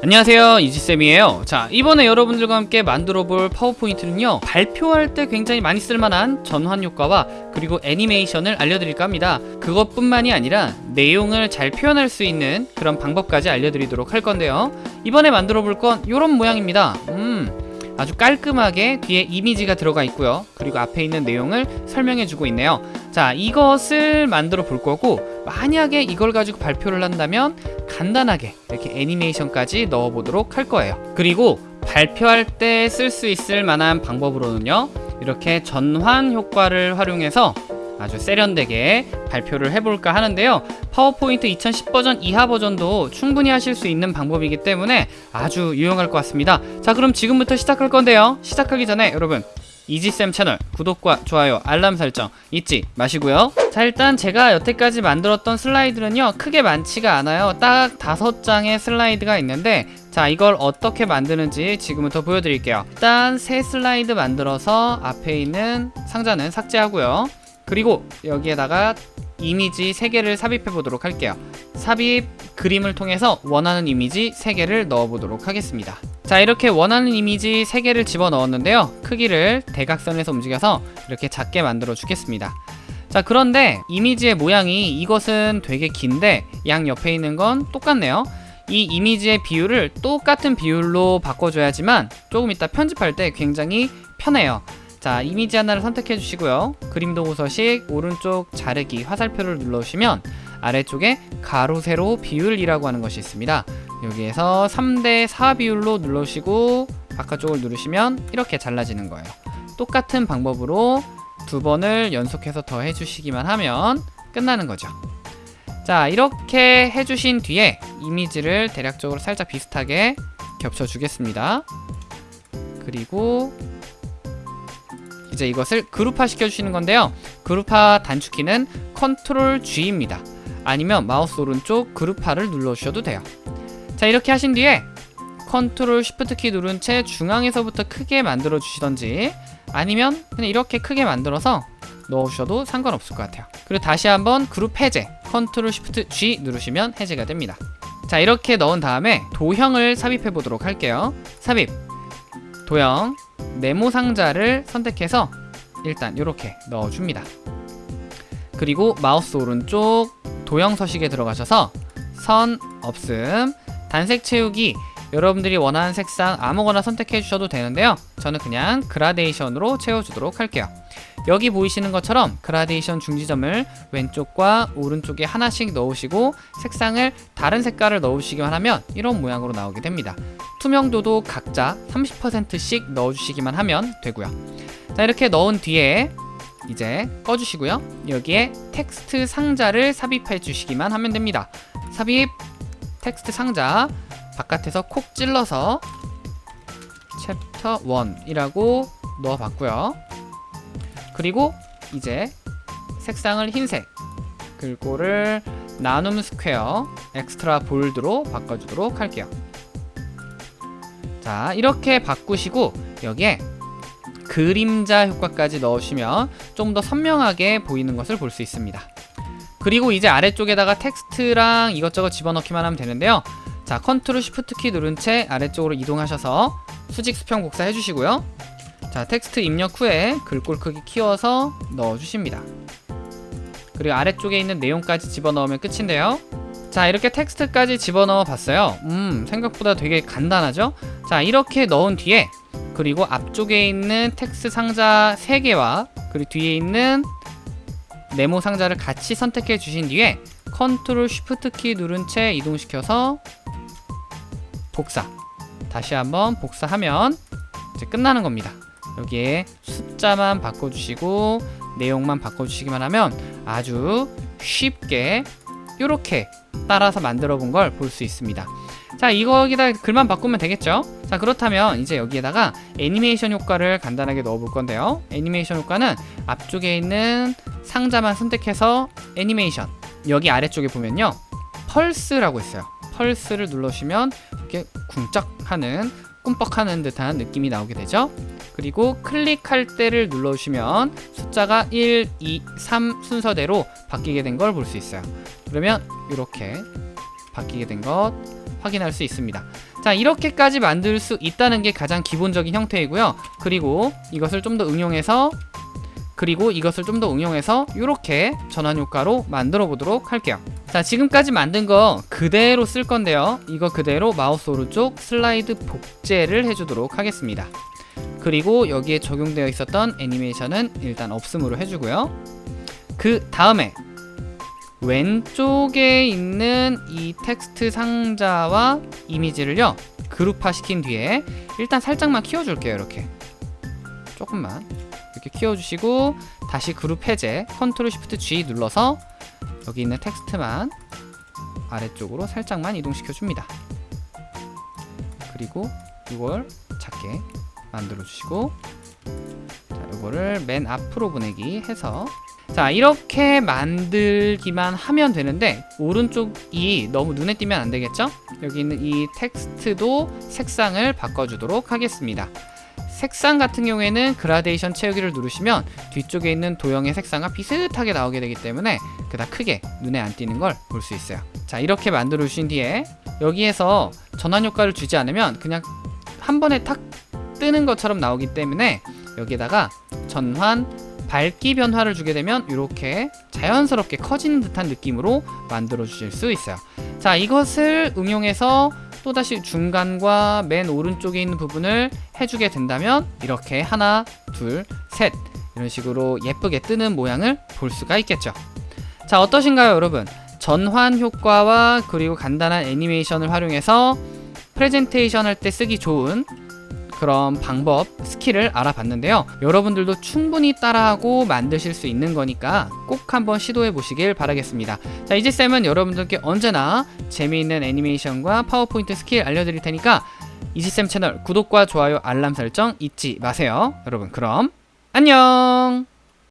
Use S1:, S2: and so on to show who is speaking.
S1: 안녕하세요 이지쌤이에요. 자 이번에 여러분들과 함께 만들어 볼 파워포인트는요 발표할 때 굉장히 많이 쓸만한 전환 효과와 그리고 애니메이션을 알려드릴까 합니다. 그것뿐만이 아니라 내용을 잘 표현할 수 있는 그런 방법까지 알려드리도록 할 건데요. 이번에 만들어 볼 건 이런 모양입니다. 음 아주 깔끔하게 뒤에 이미지가 들어가 있고요. 그리고 앞에 있는 내용을 설명해 주고 있네요. 자 이것을 만들어 볼 거고 만약에 이걸 가지고 발표를 한다면 간단하게 이렇게 애니메이션까지 넣어 보도록 할 거예요. 그리고 발표할 때 쓸 수 있을 만한 방법으로는요 이렇게 전환 효과를 활용해서 아주 세련되게 발표를 해볼까 하는데요. 파워포인트 2010 버전 이하 버전도 충분히 하실 수 있는 방법이기 때문에 아주 유용할 것 같습니다. 자 그럼 지금부터 시작할 건데요. 시작하기 전에 여러분 이지쌤 채널 구독과 좋아요 알람 설정 잊지 마시고요. 자 일단 제가 여태까지 만들었던 슬라이드는요 크게 많지가 않아요. 딱 다섯 장의 슬라이드가 있는데 자 이걸 어떻게 만드는지 지금부터 보여드릴게요. 일단 새 슬라이드 만들어서 앞에 있는 상자는 삭제하고요. 그리고 여기에다가 이미지 3개를 삽입해 보도록 할게요. 삽입 그림을 통해서 원하는 이미지 3개를 넣어 보도록 하겠습니다 자 이렇게 원하는 이미지 3개를 집어 넣었는데요. 크기를 대각선에서 움직여서 이렇게 작게 만들어 주겠습니다. 자 그런데 이미지의 모양이 이것은 되게 긴데 양 옆에 있는 건 똑같네요. 이 이미지의 비율을 똑같은 비율로 바꿔줘야지만 조금 이따 편집할 때 굉장히 편해요. 자 이미지 하나를 선택해 주시고요. 그림 도구 서식 오른쪽 자르기 화살표를 눌러주시면 아래쪽에 가로 세로 비율이라고 하는 것이 있습니다 여기에서 3대 4 비율로 눌러주시고 바깥쪽을 누르시면 이렇게 잘라지는 거예요. 똑같은 방법으로 두 번을 연속해서 더 해주시기만 하면 끝나는 거죠. 자 이렇게 해주신 뒤에 이미지를 대략적으로 살짝 비슷하게 겹쳐 주겠습니다. 그리고 이제 이것을 그룹화 시켜주시는 건데요. 그룹화 단축키는 control G입니다. 아니면 마우스 오른쪽 그룹화를 눌러주셔도 돼요 자 이렇게 하신 뒤에 control shift 키 누른 채 중앙에서부터 크게 만들어 주시던지 아니면 그냥 이렇게 크게 만들어서 넣으셔도 상관없을 것 같아요. 그리고 다시 한번 그룹 해제 control shift G 누르시면 해제가 됩니다. 자 이렇게 넣은 다음에 도형을 삽입해 보도록 할게요. 삽입. 도형 네모 상자를 선택해서 일단 이렇게 넣어줍니다. 그리고 마우스 오른쪽 도형 서식에 들어가셔서 선 없음 단색 채우기. 여러분들이 원하는 색상 아무거나 선택해 주셔도 되는데요. 저는 그냥 그라데이션으로 채워주도록 할게요. 여기 보이시는 것처럼 그라데이션 중지점을 왼쪽과 오른쪽에 하나씩 넣으시고 색상을 다른 색깔을 넣으시기만 하면 이런 모양으로 나오게 됩니다. 투명도도 각자 30%씩 넣어주시기만 하면 되고요. 자 이렇게 넣은 뒤에 이제 꺼주시고요. 여기에 텍스트 상자를 삽입해 주시기만 하면 됩니다. 삽입 텍스트 상자 바깥에서 콕 찔러서 챕터 1이라고 넣어봤고요. 그리고 이제 색상을 흰색 글꼴을 나눔 스퀘어 extra bold로 바꿔주도록 할게요. 자 이렇게 바꾸시고 여기에 그림자 효과까지 넣으시면 좀 더 선명하게 보이는 것을 볼 수 있습니다 그리고 이제 아래쪽에다가 텍스트랑 이것저것 집어넣기만 하면 되는데요. 자 control shift 키 누른 채 아래쪽으로 이동하셔서 수직 수평 복사 해주시고요. 자 텍스트 입력 후에 글꼴 크기 키워서 넣어주십니다. 그리고 아래쪽에 있는 내용까지 집어넣으면 끝인데요. 자 이렇게 텍스트까지 집어넣어 봤어요. 음 생각보다 되게 간단하죠? 자 이렇게 넣은 뒤에 그리고 앞쪽에 있는 텍스트 상자 3개와 그리고 뒤에 있는 네모 상자를 같이 선택해 주신 뒤에 control shift 키 누른 채 이동시켜서 복사. 다시 한번 복사하면 이제 끝나는 겁니다. 여기에 숫자만 바꿔주시고 내용만 바꿔주시기만 하면 아주 쉽게 이렇게 따라서 만들어 본 걸 볼 수 있습니다 자 이거기다 글만 바꾸면 되겠죠? 자 그렇다면 이제 여기에다가 애니메이션 효과를 간단하게 넣어 볼 건데요. 애니메이션 효과는 앞쪽에 있는 상자만 선택해서 애니메이션 여기 아래쪽에 보면요. 펄스라고 있어요. 펄스를 눌러주시면 이렇게 쿵짝하는 꿈뻑하는 듯한 느낌이 나오게 되죠. 그리고 클릭할 때를 눌러주시면 숫자가 1, 2, 3 순서대로 바뀌게 된 걸 볼 수 있어요. 그러면 이렇게 바뀌게 된 것 확인할 수 있습니다. 자 이렇게까지 만들 수 있다는 게 가장 기본적인 형태이고요. 그리고 이것을 좀 더 응용해서 그리고 이것을 좀 더 응용해서 이렇게 전환 효과로 만들어 보도록 할게요. 자 지금까지 만든 거 그대로 쓸 건데요. 이거 그대로 마우스 오른쪽 슬라이드 복제를 해주도록 하겠습니다. 그리고 여기에 적용되어 있었던 애니메이션은 일단 없음으로 해주고요. 그 다음에 왼쪽에 있는 이 텍스트 상자와 이미지를요 그룹화 시킨 뒤에 일단 살짝만 키워줄게요 이렇게. 조금만. 이렇게 키워주시고 다시 그룹 해제 control shift G 눌러서 여기 있는 텍스트만 아래쪽으로 살짝만 이동시켜 줍니다. 그리고 이걸 작게 만들어 주시고 자 이거를 맨 앞으로 보내기 해서 자 이렇게 만들기만 하면 되는데 오른쪽이 너무 눈에 띄면 안 되겠죠? 여기 있는 이 텍스트도 색상을 바꿔주도록 하겠습니다 색상 같은 경우에는 그라데이션 채우기를 누르시면 뒤쪽에 있는 도형의 색상과 비슷하게 나오게 되기 때문에 그닥 크게 눈에 안 띄는 걸 볼 수 있어요 자 이렇게 만들어 주신 뒤에 여기에서 전환 효과를 주지 않으면 그냥 한 번에 탁 뜨는 것처럼 나오기 때문에 여기에다가 전환 밝기 변화를 주게 되면 이렇게 자연스럽게 커지는 듯한 느낌으로 만들어 주실 수 있어요. 자 이것을 응용해서 또다시 중간과 맨 오른쪽에 있는 부분을 해주게 된다면 이렇게 하나 둘셋 이런 식으로 예쁘게 뜨는 모양을 볼 수가 있겠죠. 자 어떠신가요 여러분? 전환 효과와 그리고 간단한 애니메이션을 활용해서 프레젠테이션 할 때 쓰기 좋은 그런 방법, 스킬을 알아봤는데요. 여러분들도 충분히 따라하고 만드실 수 있는 거니까 꼭 한번 시도해 보시길 바라겠습니다. 자, 이지쌤은 여러분들께 언제나 재미있는 애니메이션과 파워포인트 스킬 알려드릴 테니까 이지쌤 채널 구독과 좋아요, 알람 설정 잊지 마세요. 여러분, 그럼 안녕!